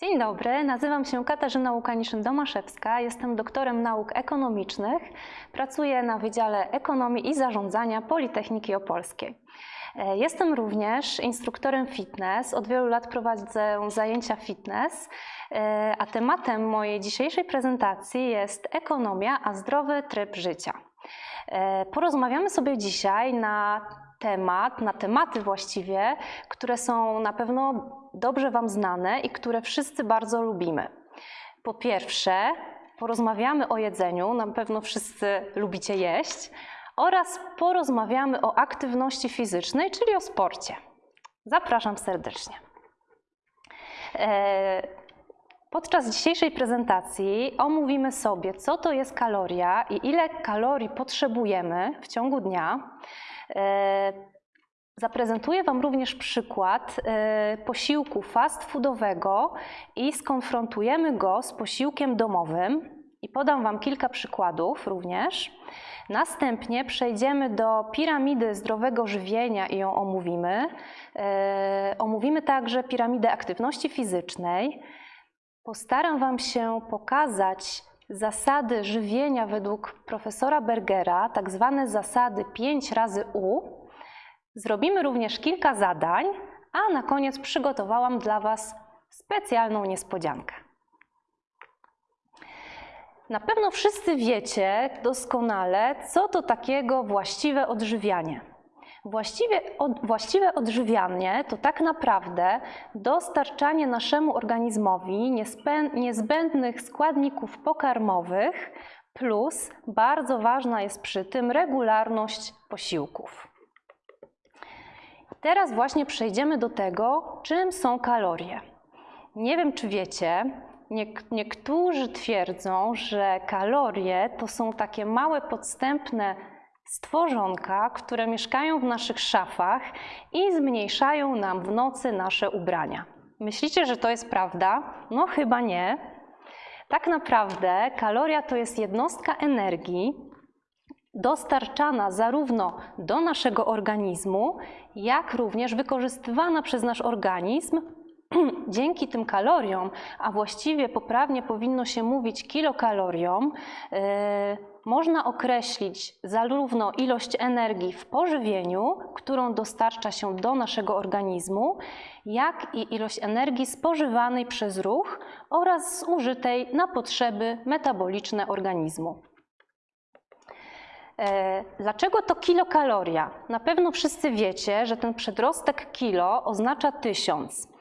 Dzień dobry, nazywam się Katarzyna Łukaniszyn-Domaszewska, jestem doktorem nauk ekonomicznych, pracuję na Wydziale Ekonomii i Zarządzania Politechniki Opolskiej. E, Jestem również instruktorem fitness, od wielu lat prowadzę zajęcia fitness, e, a tematem mojej dzisiejszej prezentacji jest ekonomia, a zdrowy tryb życia. E, Porozmawiamy sobie dzisiaj na temat, na tematy właściwie, które są na pewno dobrze Wam znane i które wszyscy bardzo lubimy. Po pierwsze, porozmawiamy o jedzeniu, na pewno wszyscy lubicie jeść, oraz porozmawiamy o aktywności fizycznej, czyli o sporcie. Zapraszam serdecznie. E, Podczas dzisiejszej prezentacji omówimy sobie, co to jest kaloria i ile kalorii potrzebujemy w ciągu dnia. E, Zaprezentuję Wam również przykład e, posiłku fast foodowego i skonfrontujemy go z posiłkiem domowym i podam Wam kilka przykładów również. Następnie przejdziemy do piramidy zdrowego żywienia i ją omówimy. E, Omówimy także piramidę aktywności fizycznej. Postaram Wam się pokazać zasady żywienia według profesora Bergera, tak zwane zasady 5 razy U. Zrobimy również kilka zadań, a na koniec przygotowałam dla Was specjalną niespodziankę. Na pewno wszyscy wiecie doskonale, co to takiego właściwe odżywianie. Właściwie, od, właściwe odżywianie to tak naprawdę dostarczanie naszemu organizmowi niezbę- niezbędnych składników pokarmowych, plus bardzo ważna jest przy tym regularność posiłków. Teraz właśnie przejdziemy do tego, czym są kalorie. Nie wiem, czy wiecie, niek- niektórzy twierdzą, że kalorie to są takie małe, podstępne stworzonka, które mieszkają w naszych szafach i zmniejszają nam w nocy nasze ubrania. Myślicie, że to jest prawda? No chyba nie. Tak naprawdę kaloria to jest jednostka energii, dostarczana zarówno do naszego organizmu, jak również wykorzystywana przez nasz organizm dzięki tym kaloriom, a właściwie poprawnie powinno się mówić kilokaloriom, yy, można określić zarówno ilość energii w pożywieniu, którą dostarcza się do naszego organizmu, jak i ilość energii spożywanej przez ruch oraz zużytej na potrzeby metaboliczne organizmu. E, Dlaczego to kilokaloria? Na pewno wszyscy wiecie, że ten przedrostek kilo oznacza tysiąc.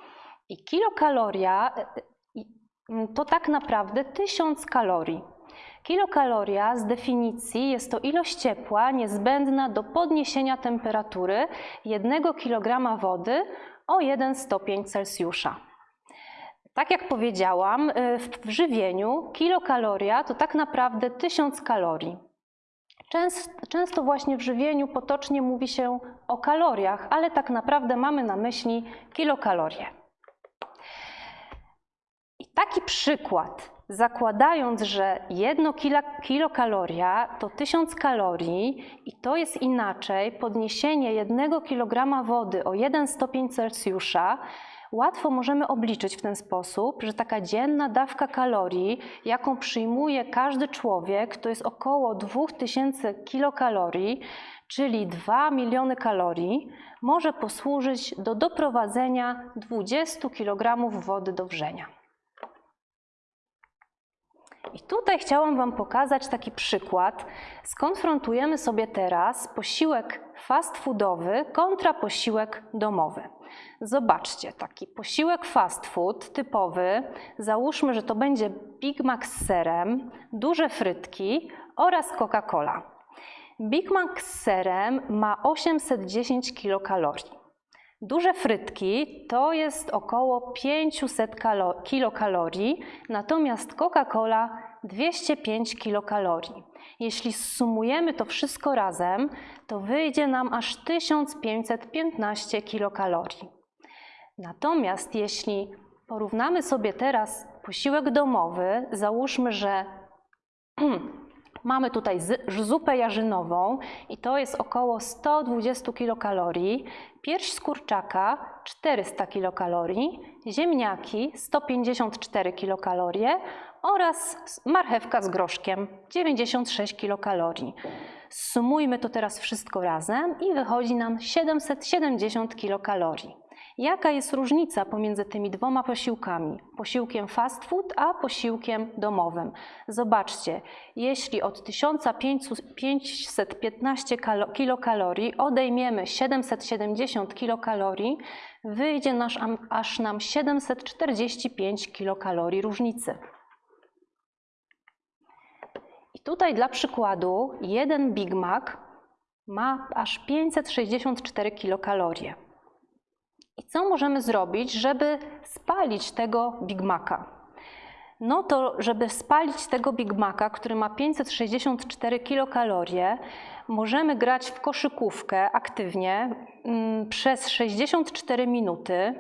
I kilokaloria to tak naprawdę tysiąc kalorii. Kilokaloria z definicji jest to ilość ciepła niezbędna do podniesienia temperatury 1 kg wody o 1 stopień Celsjusza. Tak jak powiedziałam, w żywieniu kilokaloria to tak naprawdę 1000 kalorii. Często właśnie w żywieniu potocznie mówi się o kaloriach, ale tak naprawdę mamy na myśli kilokalorie. Taki przykład, zakładając, że jedno kilokaloria to 1000 kalorii i to jest inaczej podniesienie jednego kilograma wody o 1 stopień Celsjusza, łatwo możemy obliczyć w ten sposób, że taka dzienna dawka kalorii, jaką przyjmuje każdy człowiek, to jest około 2000 kilokalorii, czyli 2 miliony kalorii, może posłużyć do doprowadzenia 20 kg wody do wrzenia. I tutaj chciałam Wam pokazać taki przykład. Skonfrontujemy sobie teraz posiłek fast foodowy kontra posiłek domowy. Zobaczcie, taki posiłek fast food typowy, załóżmy, że to będzie Big Mac z serem, duże frytki oraz Coca-Cola. Big Mac z serem ma 810 kilokalorii. Duże frytki to jest około 500 kilokalorii, natomiast Coca-Cola 205 kilokalorii. Jeśli sumujemy to wszystko razem, to wyjdzie nam aż 1515 kilokalorii. Natomiast jeśli porównamy sobie teraz posiłek domowy, załóżmy, że Mamy tutaj zupę jarzynową i to jest około 120 kilokalorii, pierś z kurczaka 400 kilokalorii, ziemniaki 154 kilokalorie oraz marchewka z groszkiem 96 kilokalorii. Sumujmy to teraz wszystko razem i wychodzi nam 770 kilokalorii. Jaka jest różnica pomiędzy tymi dwoma posiłkami? Posiłkiem fast food, a posiłkiem domowym. Zobaczcie, jeśli od 1515 kalo- kilokalorii odejmiemy 770 kilokalorii, wyjdzie nasz, aż nam 745 kilokalorii różnicy. I tutaj dla przykładu jeden Big Mac ma aż 564 kilokalorie. I co możemy zrobić, żeby spalić tego Big Maca? No to, żeby spalić tego Big Maca, który ma 564 kilokalorie, możemy grać w koszykówkę aktywnie mm, przez 64 minuty.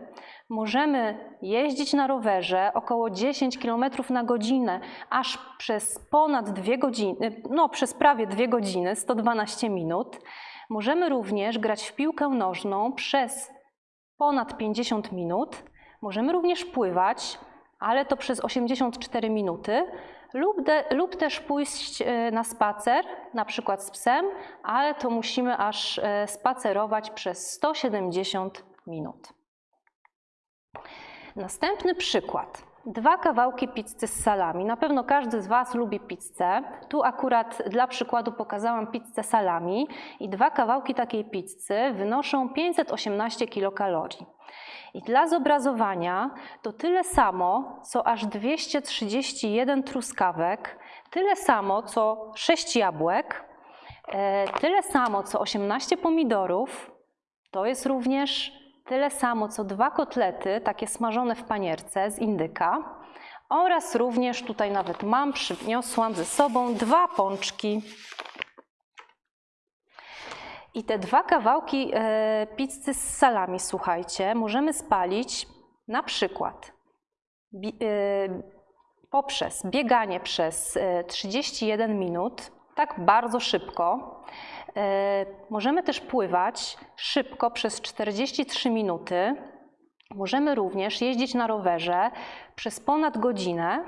Możemy jeździć na rowerze około 10 km na godzinę, aż przez ponad 2 godziny, no przez prawie 2 godziny, 112 minut. Możemy również grać w piłkę nożną przez ponad 50 minut. Możemy również pływać, ale to przez 84 minuty, lub, de, lub też pójść e, na spacer, na przykład z psem, ale to musimy aż e, spacerować przez 170 minut. Następny przykład. Dwa kawałki pizzy z salami. Na pewno każdy z Was lubi pizzę. Tu akurat dla przykładu pokazałam pizzę salami i dwa kawałki takiej pizzy wynoszą 518 kilokalorii. I dla zobrazowania to tyle samo, co aż 231 truskawek, tyle samo, co 6 jabłek, e, tyle samo, co 18 pomidorów, to jest również tyle samo, co dwa kotlety, takie smażone w panierce z indyka oraz również tutaj nawet mam, przyniosłam ze sobą dwa pączki. I te dwa kawałki e, pizzy z salami, słuchajcie, możemy spalić na przykład e, poprzez bieganie przez e, 31 minut, tak bardzo szybko. E, Możemy też pływać szybko przez 43 minuty. Możemy również jeździć na rowerze przez ponad godzinę.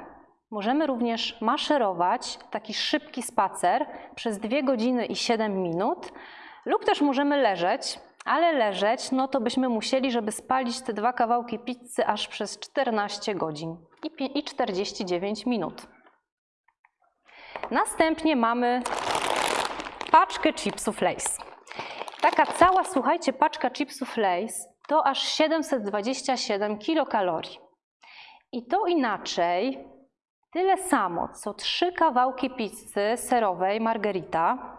Możemy również maszerować, taki szybki spacer przez 2 godziny i 7 minut. Lub też możemy leżeć, ale leżeć, no to byśmy musieli, żeby spalić te dwa kawałki pizzy aż przez 14 godzin i pi- i 49 minut. Następnie mamy paczkę chipsów Lay's. Taka cała, słuchajcie, paczka chipsów Lay's to aż 727 kilokalorii. I to inaczej, tyle samo, co trzy kawałki pizzy serowej margarita,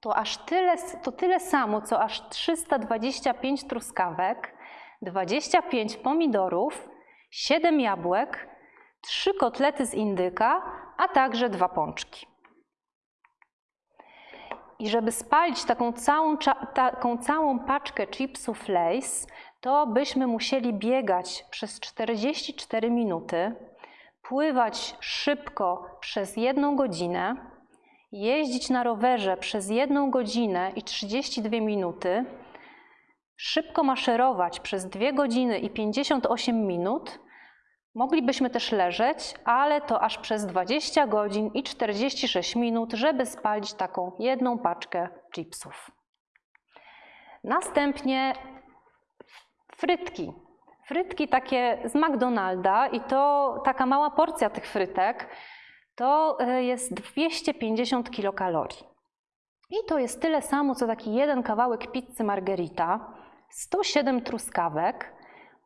to aż tyle, to tyle samo, co aż 325 truskawek, 25 pomidorów, 7 jabłek, 3 kotlety z indyka, a także dwa pączki. I żeby spalić taką całą, taką całą paczkę chipsów Lay's, to byśmy musieli biegać przez 44 minuty, pływać szybko przez jedną godzinę, jeździć na rowerze przez jedną godzinę i 32 minuty, szybko maszerować przez 2 godziny i 58 minut. Moglibyśmy też leżeć, ale to aż przez 20 godzin i 46 minut, żeby spalić taką jedną paczkę chipsów. Następnie frytki. Frytki takie z McDonalda i to taka mała porcja tych frytek to e, jest 250 kilokalorii. I to jest tyle samo, co taki jeden kawałek pizzy margherita, 107 truskawek,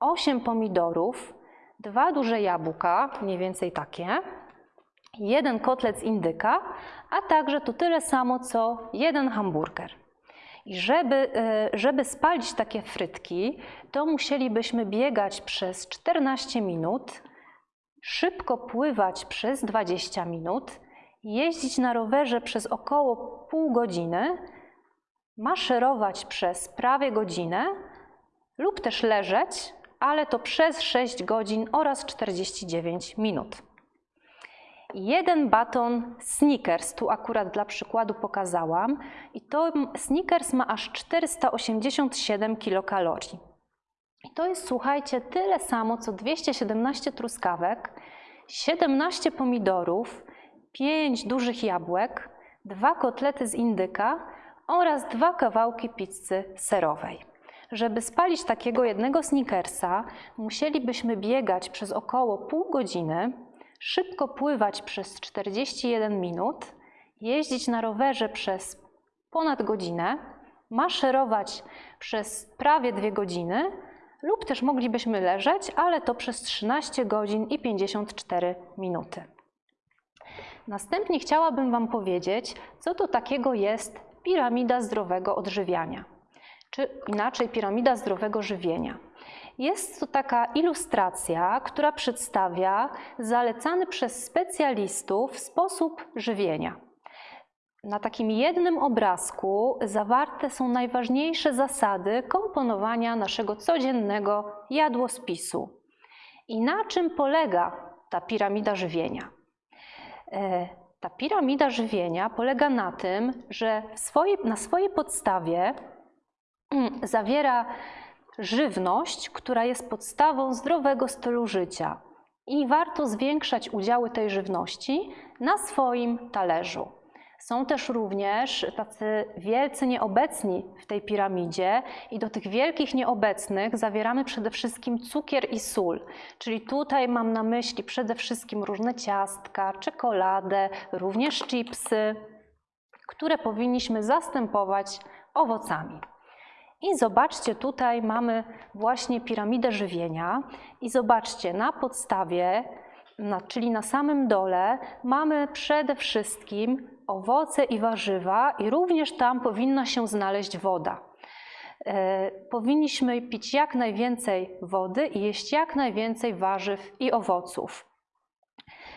8 pomidorów, dwa duże jabłka, mniej więcej takie, jeden kotlet z indyka, a także to tyle samo, co jeden hamburger. I żeby, e, żeby spalić takie frytki, to musielibyśmy biegać przez 14 minut, szybko pływać przez 20 minut, jeździć na rowerze przez około pół godziny, maszerować przez prawie godzinę lub też leżeć, ale to przez 6 godzin oraz 49 minut. jeden baton Snickers, tu akurat dla przykładu pokazałam, i to Snickers ma aż 487 kilokalorii. I to jest, słuchajcie, tyle samo co 217 truskawek, 17 pomidorów, 5 dużych jabłek, dwa kotlety z indyka oraz dwa kawałki pizzy serowej. Żeby spalić takiego jednego snickersa, musielibyśmy biegać przez około pół godziny, szybko pływać przez 41 minut, jeździć na rowerze przez ponad godzinę, maszerować przez prawie dwie godziny lub też moglibyśmy leżeć, ale to przez 13 godzin i 54 minuty. Następnie chciałabym Wam powiedzieć, co to takiego jest piramida zdrowego odżywiania, czy inaczej piramida zdrowego żywienia. Jest to taka ilustracja, która przedstawia zalecany przez specjalistów sposób żywienia. Na takim jednym obrazku zawarte są najważniejsze zasady komponowania naszego codziennego jadłospisu. I na czym polega ta piramida żywienia? E, ta piramida żywienia polega na tym, że swoje, na swojej podstawie zawiera żywność, która jest podstawą zdrowego stylu życia. I warto zwiększać udziały tej żywności na swoim talerzu. Są też również tacy wielcy nieobecni w tej piramidzie i do tych wielkich nieobecnych zawieramy przede wszystkim cukier i sól. Czyli tutaj mam na myśli przede wszystkim różne ciastka, czekoladę, również chipsy, które powinniśmy zastępować owocami. I zobaczcie, tutaj mamy właśnie piramidę żywienia i zobaczcie, na podstawie, na, czyli na samym dole mamy przede wszystkim owoce i warzywa i również tam powinna się znaleźć woda. E, powinniśmy pić jak najwięcej wody i jeść jak najwięcej warzyw i owoców.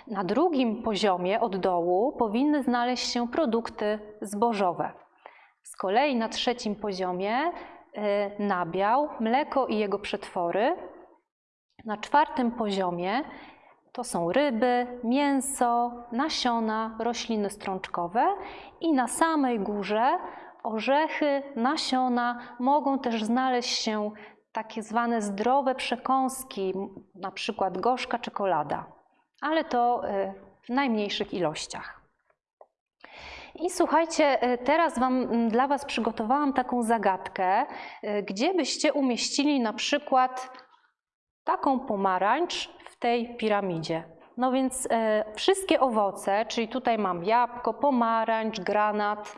Na drugim poziomie od dołu powinny znaleźć się produkty zbożowe. Z kolei na trzecim poziomie nabiał, mleko i jego przetwory. Na czwartym poziomie to są ryby, mięso, nasiona, rośliny strączkowe i na samej górze orzechy, nasiona, mogą też znaleźć się takie zwane zdrowe przekąski, na przykład gorzka czekolada, ale to y, w najmniejszych ilościach. I słuchajcie, y, teraz wam, dla Was przygotowałam taką zagadkę, y, gdzie byście umieścili na przykład taką pomarańcz w tej piramidzie. No więc e, wszystkie owoce, czyli tutaj mam jabłko, pomarańcz, granat,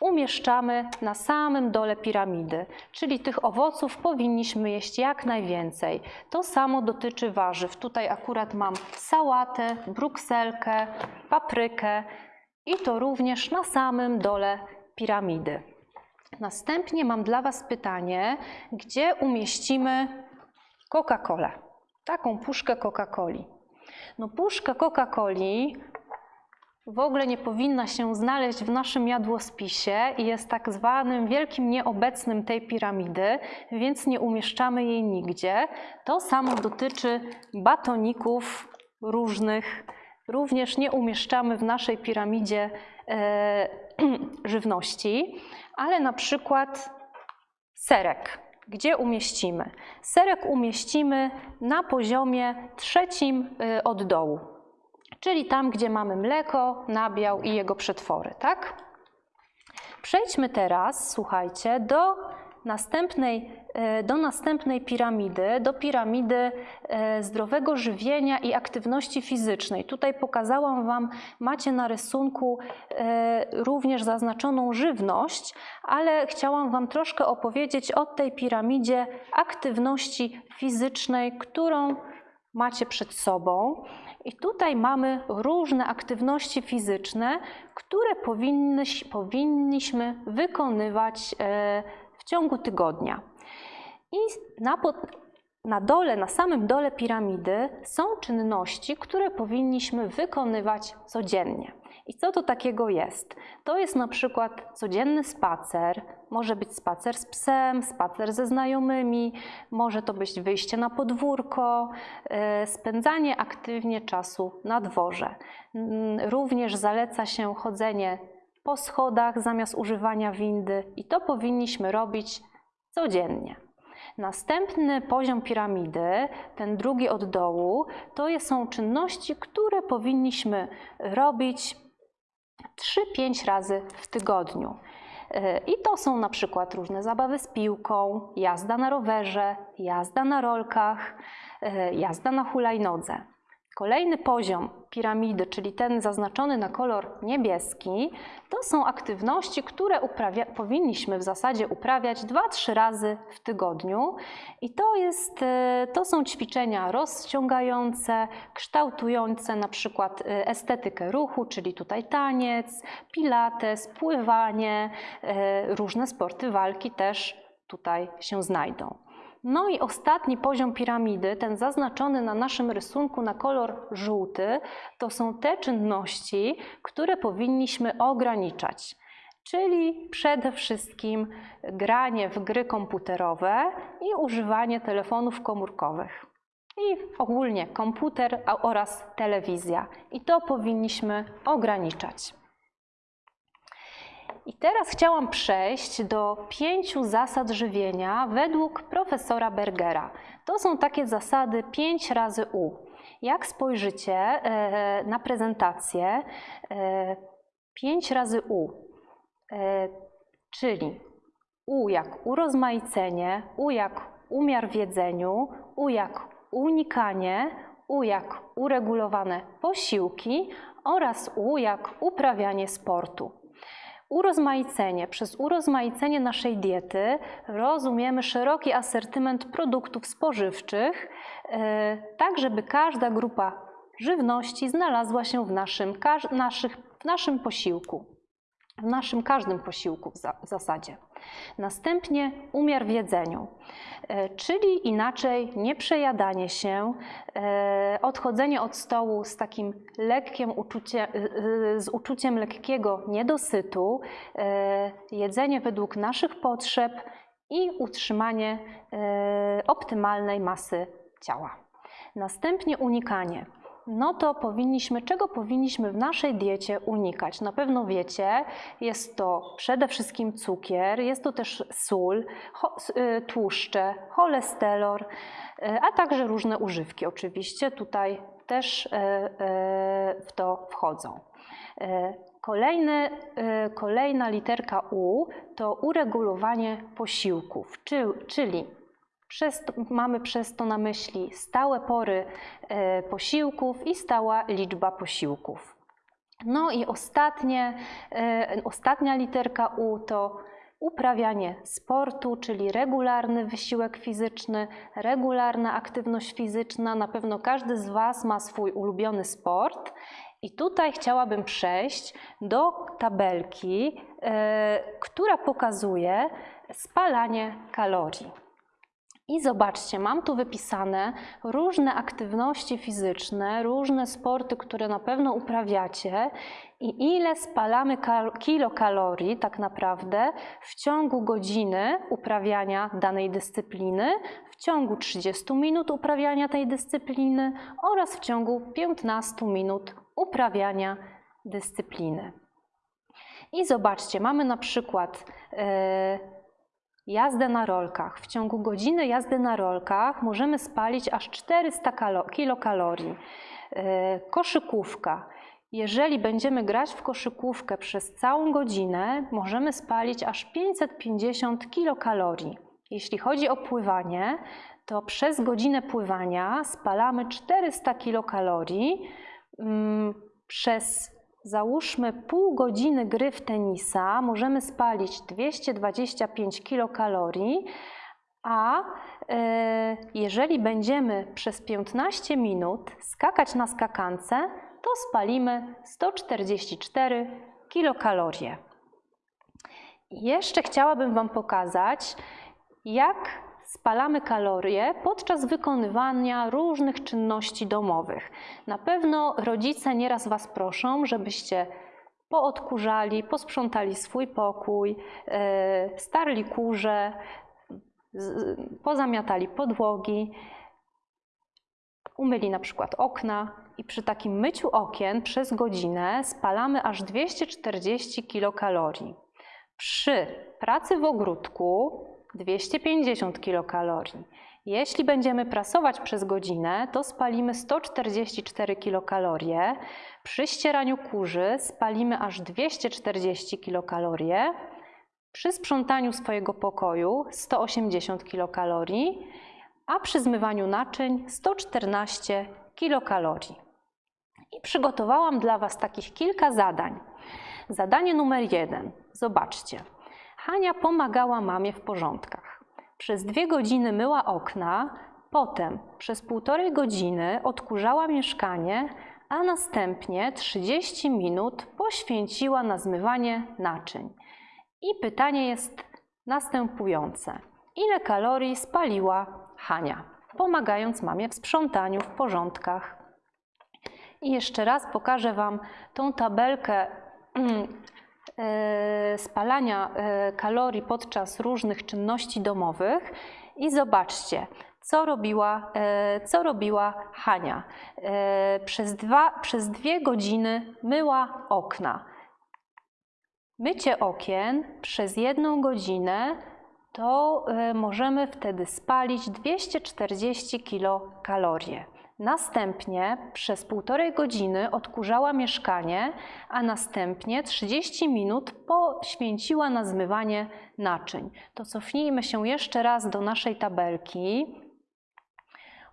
umieszczamy na samym dole piramidy, czyli tych owoców powinniśmy jeść jak najwięcej. To samo dotyczy warzyw. Tutaj akurat mam sałatę, brukselkę, paprykę i to również na samym dole piramidy. Następnie mam dla Was pytanie, gdzie umieścimy Coca-Colę taką puszkę Coca-Coli. No puszka Coca-Coli w ogóle nie powinna się znaleźć w naszym jadłospisie i jest tak zwanym wielkim nieobecnym tej piramidy, więc nie umieszczamy jej nigdzie. To samo dotyczy batoników różnych. Również nie umieszczamy w naszej piramidzie e, żywności, ale na przykład serek gdzie umieścimy? Serek umieścimy na poziomie trzecim y, od dołu, czyli tam, gdzie mamy mleko, nabiał i jego przetwory, tak? Przejdźmy teraz, słuchajcie, do następnej, e, do następnej piramidy, do piramidy e, zdrowego żywienia i aktywności fizycznej. Tutaj pokazałam Wam, macie na rysunku e, również zaznaczoną żywność, ale chciałam Wam troszkę opowiedzieć o tej piramidzie aktywności fizycznej, którą macie przed sobą. I tutaj mamy różne aktywności fizyczne, które powinniśmy wykonywać w ciągu tygodnia. I na na dole, na samym dole piramidy są czynności, które powinniśmy wykonywać codziennie. I co to takiego jest? To jest na przykład codzienny spacer, może być spacer z psem, spacer ze znajomymi, może to być wyjście na podwórko, e, spędzanie aktywnie czasu na dworze. Również zaleca się chodzenie po schodach zamiast używania windy i to powinniśmy robić codziennie. Następny poziom piramidy, ten drugi od dołu, to są czynności, które powinniśmy robić 3-5 razy w tygodniu. E, I to są na przykład różne zabawy z piłką, jazda na rowerze, jazda na rolkach, e, jazda na hulajnodze. Kolejny poziom piramidy, czyli ten zaznaczony na kolor niebieski, to są aktywności, które uprawia, powinniśmy w zasadzie uprawiać 2-3 razy w tygodniu. I to, jest, e, to są ćwiczenia rozciągające, kształtujące na przykład e, estetykę ruchu, czyli tutaj taniec, pilates, pływanie, e, różne sporty walki też tutaj się znajdą. No i ostatni poziom piramidy, ten zaznaczony na naszym rysunku na kolor żółty, to są te czynności, które powinniśmy ograniczać. Czyli przede wszystkim granie w gry komputerowe i używanie telefonów komórkowych. I ogólnie komputer oraz telewizja. I to powinniśmy ograniczać. I teraz chciałam przejść do pięciu zasad żywienia według profesora Bergera. To są takie zasady 5 razy U. Jak spojrzycie e, na prezentację, 5 e, razy U, e, czyli U jak urozmaicenie, U jak umiar w jedzeniu, U jak unikanie, U jak uregulowane posiłki oraz U jak uprawianie sportu. Urozmaicenie. Przez urozmaicenie naszej diety rozumiemy szeroki asortyment produktów spożywczych, e, tak żeby każda grupa żywności znalazła się w naszym, naszych, w naszym posiłku w naszym każdym posiłku w, zasadzie. Następnie umiar w jedzeniu, e, czyli inaczej nieprzejadanie się, e, odchodzenie od stołu z takim lekkim uczuciem, e, z uczuciem lekkiego niedosytu, jedzenie według naszych potrzeb i utrzymanie optymalnej masy ciała. Następnie unikanie no to powinniśmy, czego powinniśmy w naszej diecie unikać? Na pewno wiecie, jest to przede wszystkim cukier, jest to też sól, y, tłuszcze, cholesterol, y, a także różne używki. Oczywiście tutaj też y, w to wchodzą. Kolejny, kolejna literka U to uregulowanie posiłków, czyli przez to, mamy przez to na myśli stałe pory e, posiłków i stała liczba posiłków. No i ostatnie, e, ostatnia literka U to uprawianie sportu, czyli regularny wysiłek fizyczny, regularna aktywność fizyczna. Na pewno każdy z Was ma swój ulubiony sport. I tutaj chciałabym przejść do tabelki, e, która pokazuje spalanie kalorii. I zobaczcie, mam tu wypisane różne aktywności fizyczne, różne sporty, które na pewno uprawiacie i ile spalamy kilokalorii tak naprawdę w ciągu godziny uprawiania danej dyscypliny, w ciągu 30 minut uprawiania tej dyscypliny oraz w ciągu 15 minut uprawiania dyscypliny. I zobaczcie, mamy na przykład yy, jazdę na rolkach. W ciągu godziny jazdy na rolkach możemy spalić aż 400 kilokalorii. E, koszykówka. Jeżeli będziemy grać w koszykówkę przez całą godzinę, możemy spalić aż 550 kilokalorii. Jeśli chodzi o pływanie, to przez godzinę pływania spalamy 400 kilokalorii. Mm, przez Załóżmy pół godziny gry w tenisa, możemy spalić 225 kilokalorii, a e, jeżeli będziemy przez 15 minut skakać na skakance, to spalimy 144 kilokalorie. Jeszcze chciałabym Wam pokazać, jak spalamy kalorie podczas wykonywania różnych czynności domowych. Na pewno rodzice nieraz Was proszą, żebyście poodkurzali, posprzątali swój pokój, e, starli kurze, pozamiatali podłogi, umyli na przykład okna i przy takim myciu okien przez godzinę spalamy aż 240 kilokalorii. Przy pracy w ogródku 250 kilokalorii. Jeśli będziemy prasować przez godzinę, to spalimy 144 kilokalorie. Przy ścieraniu kurzy spalimy aż 240 kilokalorie. Przy sprzątaniu swojego pokoju 180 kilokalorii, a przy zmywaniu naczyń 114 kilokalorii. I przygotowałam dla Was takich kilka zadań. Zadanie numer jeden. Zobaczcie. Hania pomagała mamie w porządkach. Przez dwie godziny myła okna, potem przez półtorej godziny odkurzała mieszkanie, a następnie 30 minut poświęciła na zmywanie naczyń. I pytanie jest następujące. Ile kalorii spaliła Hania, pomagając mamie w sprzątaniu, w porządkach? I jeszcze raz pokażę Wam tą tabelkę mm, spalania e, kalorii podczas różnych czynności domowych i zobaczcie, co robiła, e, co robiła Hania. E, Przez, dwa, przez dwie godziny myła okna. Mycie okien przez jedną godzinę to e, możemy wtedy spalić 240 kilokalorie. Następnie przez półtorej godziny odkurzała mieszkanie, a następnie 30 minut poświęciła na zmywanie naczyń. To cofnijmy się jeszcze raz do naszej tabelki.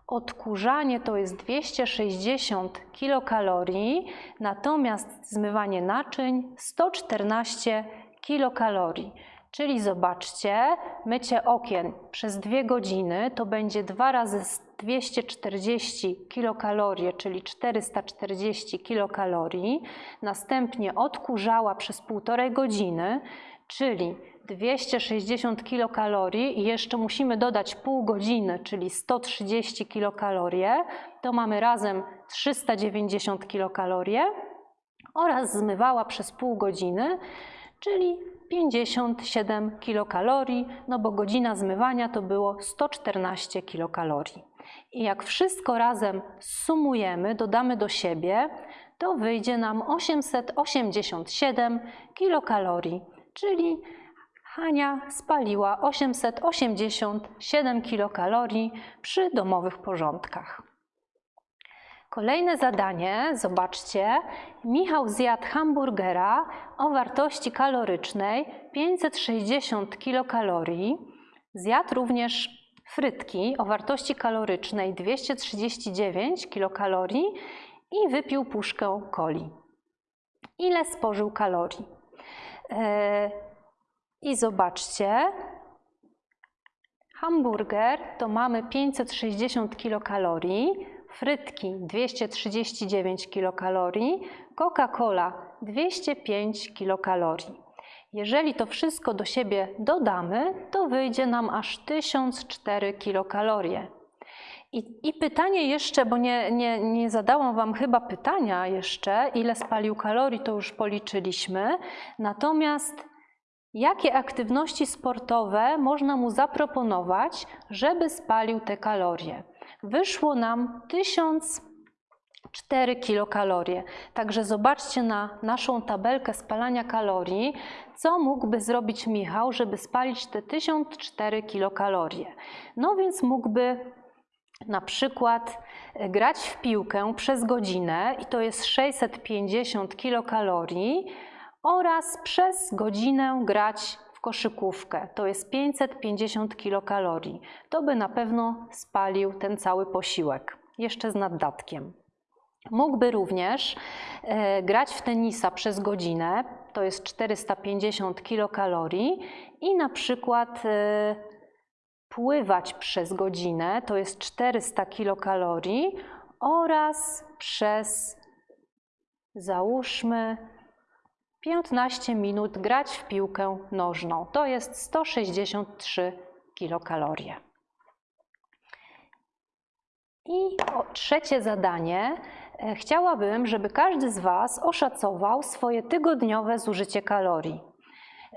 Odkurzanie to jest 260 kilokalorii, natomiast zmywanie naczyń 114 kilokalorii. Czyli zobaczcie, mycie okien przez dwie godziny to będzie 2 razy 240 kilokalorie, czyli 440 kilokalorii. Następnie odkurzała przez półtorej godziny, czyli 260 kilokalorii i jeszcze musimy dodać pół godziny, czyli 130 kilokalorie. To mamy razem 390 kilokalorie oraz zmywała przez pół godziny, czyli 57 kilokalorii, no bo godzina zmywania to było 114 kilokalorii. I jak wszystko razem sumujemy, dodamy do siebie, to wyjdzie nam 887 kilokalorii, czyli Hania spaliła 887 kilokalorii przy domowych porządkach. Kolejne zadanie, zobaczcie. Michał zjadł hamburgera o wartości kalorycznej 560 kilokalorii. Zjadł również frytki o wartości kalorycznej 239 kilokalorii i wypił puszkę coli. Ile spożył kalorii? E, I zobaczcie, hamburger to mamy 560 kilokalorii, frytki 239 kilokalorii, Coca-Cola 205 kilokalorii. Jeżeli to wszystko do siebie dodamy, to wyjdzie nam aż 1004 kilokalorie. I, I pytanie jeszcze, bo nie, nie, nie zadałam Wam chyba pytania jeszcze, ile spalił kalorii, to już policzyliśmy. Natomiast jakie aktywności sportowe można mu zaproponować, żeby spalił te kalorie? Wyszło nam 1004 kilokalorie. Także zobaczcie na naszą tabelkę spalania kalorii, co mógłby zrobić Michał, żeby spalić te 1004 kilokalorie. No więc mógłby na przykład e, grać w piłkę przez godzinę i to jest 650 kilokalorii oraz przez godzinę grać koszykówkę. To jest 550 kilokalorii. To by na pewno spalił ten cały posiłek, jeszcze z naddatkiem. Mógłby również e, grać w tenisa przez godzinę, to jest 450 kilokalorii i na przykład e, pływać przez godzinę, to jest 400 kilokalorii oraz przez załóżmy 15 minut grać w piłkę nożną. To jest 163 kilokalorie. I trzecie zadanie. E, Chciałabym, żeby każdy z Was oszacował swoje tygodniowe zużycie kalorii.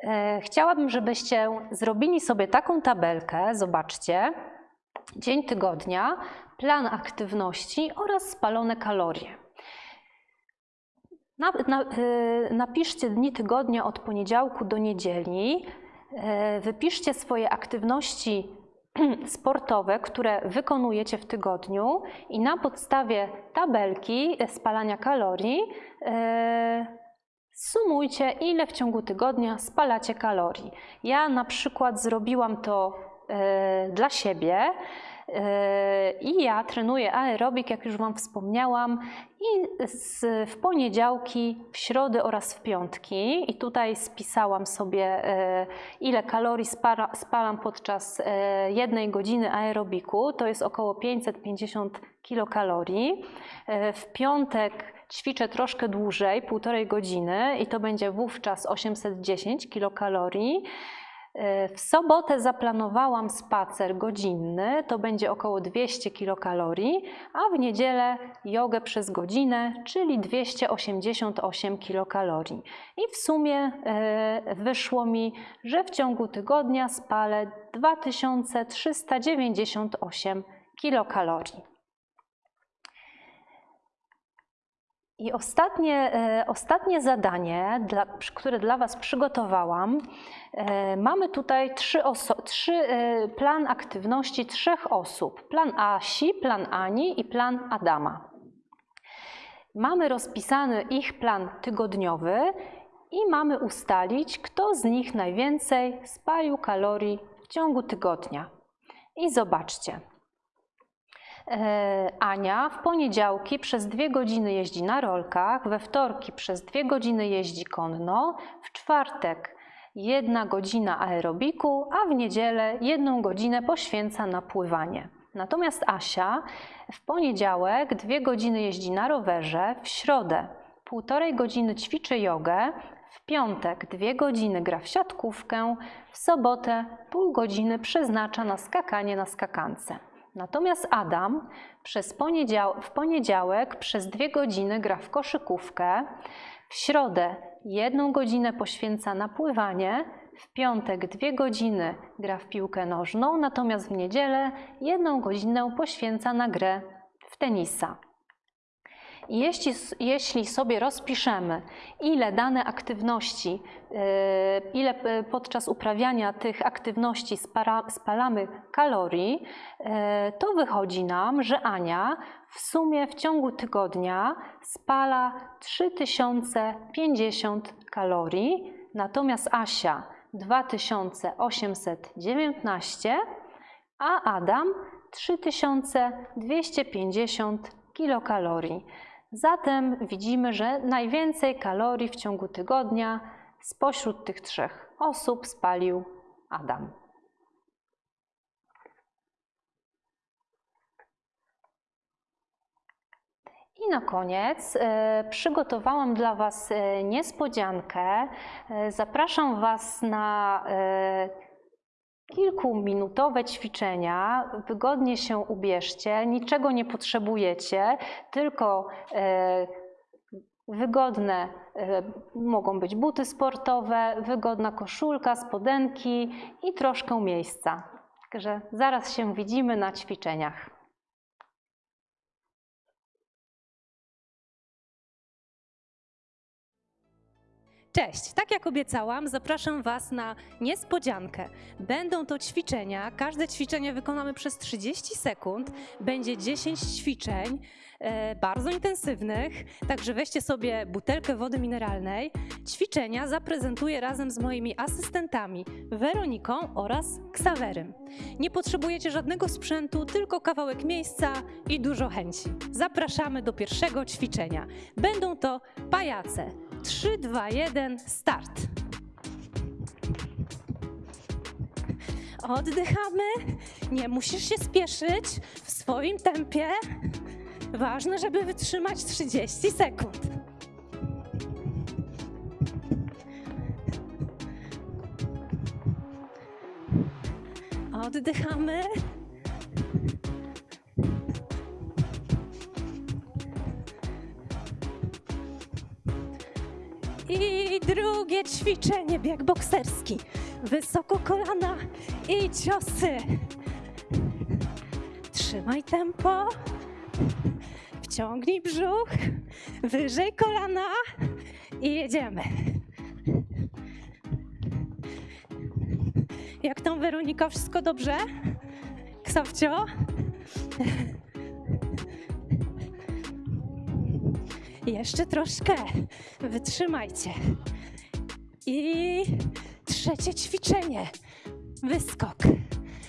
E, Chciałabym, żebyście zrobili sobie taką tabelkę. Zobaczcie. Dzień tygodnia, plan aktywności oraz spalone kalorie. Na, na, y, napiszcie dni tygodnia od poniedziałku do niedzieli. E, Wypiszcie swoje aktywności sportowe, które wykonujecie w tygodniu i na podstawie tabelki spalania kalorii e, sumujcie, ile w ciągu tygodnia spalacie kalorii. Ja na przykład zrobiłam to e, dla siebie. E, I ja trenuję aerobik, jak już Wam wspomniałam, i w poniedziałki, w środę oraz w piątki. I tutaj spisałam sobie, e, ile kalorii spalam podczas e, jednej godziny aerobiku. To jest około 550 kilokalorii. W piątek ćwiczę troszkę dłużej, półtorej godziny, i to będzie wówczas 810 kilokalorii. E, W sobotę zaplanowałam spacer godzinny, to będzie około 200 kilokalorii, a w niedzielę jogę przez godzinę, czyli 288 kilokalorii. I w sumie e, wyszło mi, że w ciągu tygodnia spalę 2398 kilokalorii. I ostatnie, e, ostatnie zadanie, dla, które dla Was przygotowałam, e, mamy tutaj trzy trzy, e, plan aktywności trzech osób. Plan Asi, plan Ani i plan Adama. Mamy rozpisany ich plan tygodniowy i mamy ustalić, kto z nich najwięcej spalił kalorii w ciągu tygodnia. I zobaczcie. E, Ania w poniedziałki przez dwie godziny jeździ na rolkach, we wtorki przez dwie godziny jeździ konno, w czwartek jedna godzina aerobiku, a w niedzielę jedną godzinę poświęca na pływanie. Natomiast Asia w poniedziałek dwie godziny jeździ na rowerze, w środę półtorej godziny ćwiczy jogę, w piątek dwie godziny gra w siatkówkę, w sobotę pół godziny przeznacza na skakanie na skakance. Natomiast Adam przez poniedział- w poniedziałek przez dwie godziny gra w koszykówkę, w środę jedną godzinę poświęca na pływanie, w piątek dwie godziny gra w piłkę nożną, natomiast w niedzielę jedną godzinę poświęca na grę w tenisa. Jeśli, jeśli sobie rozpiszemy, ile dane aktywności, yy, ile p- podczas uprawiania tych aktywności spalamy kalorii, yy, to wychodzi nam, że Ania w sumie w ciągu tygodnia spala 3050 kalorii, natomiast Asia 2819, a Adam 3250 kilokalorii. Zatem widzimy, że najwięcej kalorii w ciągu tygodnia spośród tych trzech osób spalił Adam. I na koniec e, przygotowałam dla Was e, niespodziankę. E, zapraszam Was na kilkuminutowe ćwiczenia. Wygodnie się ubierzcie, niczego nie potrzebujecie, tylko e, wygodne e, mogą być buty sportowe, wygodna koszulka, spodenki i troszkę miejsca. Także zaraz się widzimy na ćwiczeniach. Cześć! Tak jak obiecałam, zapraszam Was na niespodziankę. Będą to ćwiczenia. Każde ćwiczenie wykonamy przez 30 sekund. Będzie 10 ćwiczeń, bardzo intensywnych. Także weźcie sobie butelkę wody mineralnej. Ćwiczenia zaprezentuję razem z moimi asystentami Weroniką oraz Ksawerym. Nie potrzebujecie żadnego sprzętu, tylko kawałek miejsca i dużo chęci. Zapraszamy do pierwszego ćwiczenia. Będą to pajace. 3, 2, 1, start. Oddychamy. Nie musisz się spieszyć w swoim tempie. Ważne, żeby wytrzymać 30 sekund. Oddychamy. I drugie ćwiczenie, bieg bokserski. Wysoko kolana i ciosy. Trzymaj tempo. Wciągnij brzuch. Wyżej kolana i jedziemy. Jak tam Weronika? Wszystko dobrze? Ksawcio? Jeszcze troszkę. Wytrzymajcie. I trzecie ćwiczenie. Wyskok,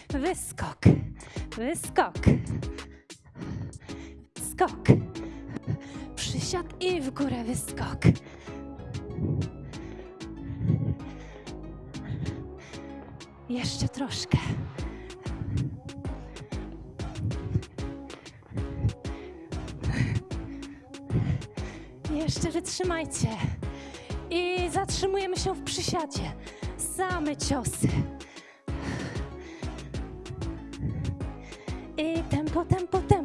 wyskok, wyskok, skok. Przysiad i w górę wyskok. Jeszcze troszkę. Jeszcze wytrzymajcie. I zatrzymujemy się w przysiadzie. Same ciosy. I tempo, tempo, tempo.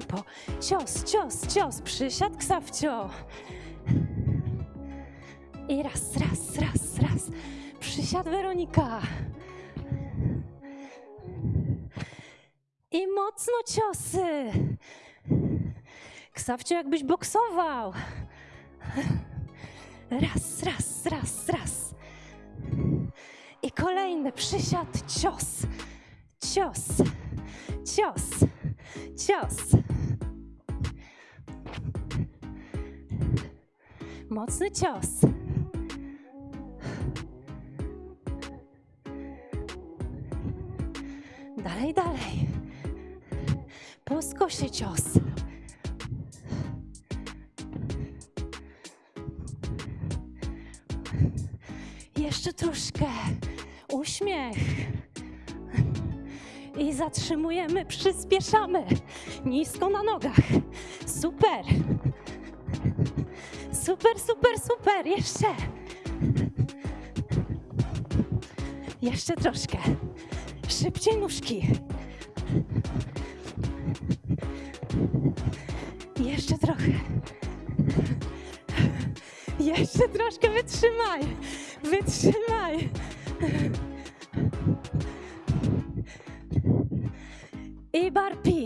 Cios, cios, cios. Przysiad, ksawcio. I raz, raz, raz, raz. Przysiad Weronika. I mocno ciosy. Ksawcio, jakbyś boksował. Raz, raz, raz, raz. I kolejny przysiad, cios, cios, cios, cios. Mocny cios. Dalej, dalej. Po cios. Jeszcze troszkę. Uśmiech. I zatrzymujemy, przyspieszamy. Nisko na nogach. Super. Super, super, super. Jeszcze. Jeszcze troszkę. Szybciej nóżki. Jeszcze trochę. Jeszcze troszkę wytrzymaj. Wytrzymaj. I barpi.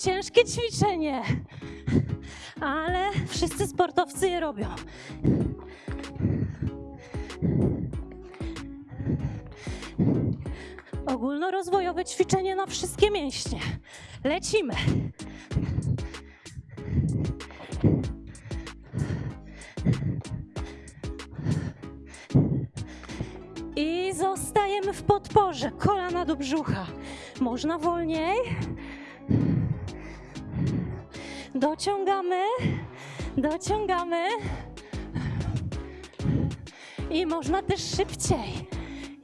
Ciężkie ćwiczenie, ale wszyscy sportowcy je robią. Ogólnorozwojowe ćwiczenie na wszystkie mięśnie. Lecimy. I zostajemy w podporze, kolana do brzucha. Można wolniej. Dociągamy, dociągamy. I można też szybciej,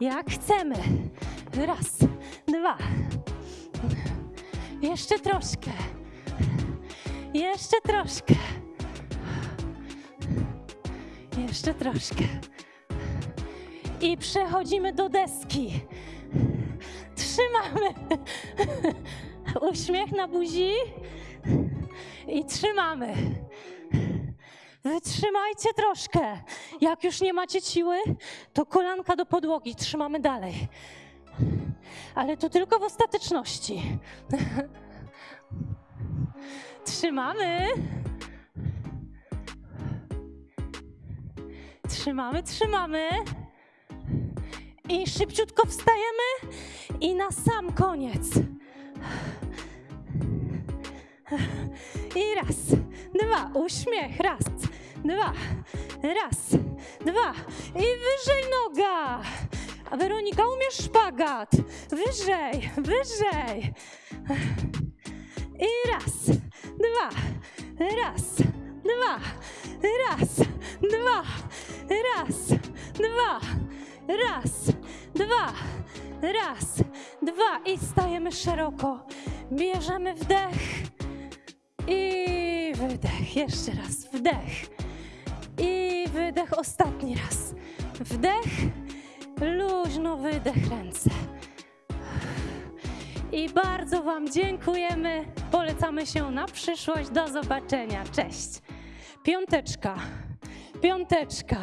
jak chcemy. Raz, dwa. Jeszcze troszkę. Jeszcze troszkę. Jeszcze troszkę. I przechodzimy do deski. Trzymamy. Uśmiech na buzi. I trzymamy. Wytrzymajcie troszkę. Jak już nie macie siły, to kolanka do podłogi. Trzymamy dalej. Ale to tylko w ostateczności. Trzymamy. Trzymamy, trzymamy. I szybciutko wstajemy i na sam koniec. I raz, dwa, uśmiech, raz, dwa, raz, dwa i wyżej noga. A Weronika, umiesz szpagat? Wyżej, wyżej. I raz, dwa, raz, dwa, raz, dwa, raz, dwa, raz, dwa, raz, dwa i stajemy szeroko. Bierzemy wdech i wydech. Jeszcze raz wdech i wydech. Ostatni raz. Wdech, luźno wydech ręce. I bardzo Wam dziękujemy. Polecamy się na przyszłość. Do zobaczenia. Cześć. piąteczka, piąteczka,